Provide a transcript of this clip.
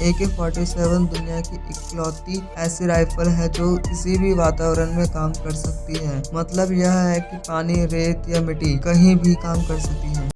ए के forty seven दुनिया की इकलौती ऐसी राइफल है जो किसी भी वातावरण में काम कर सकती है। मतलब यह है कि पानी, रेत या मिट्टी कहीं भी काम कर सकती है।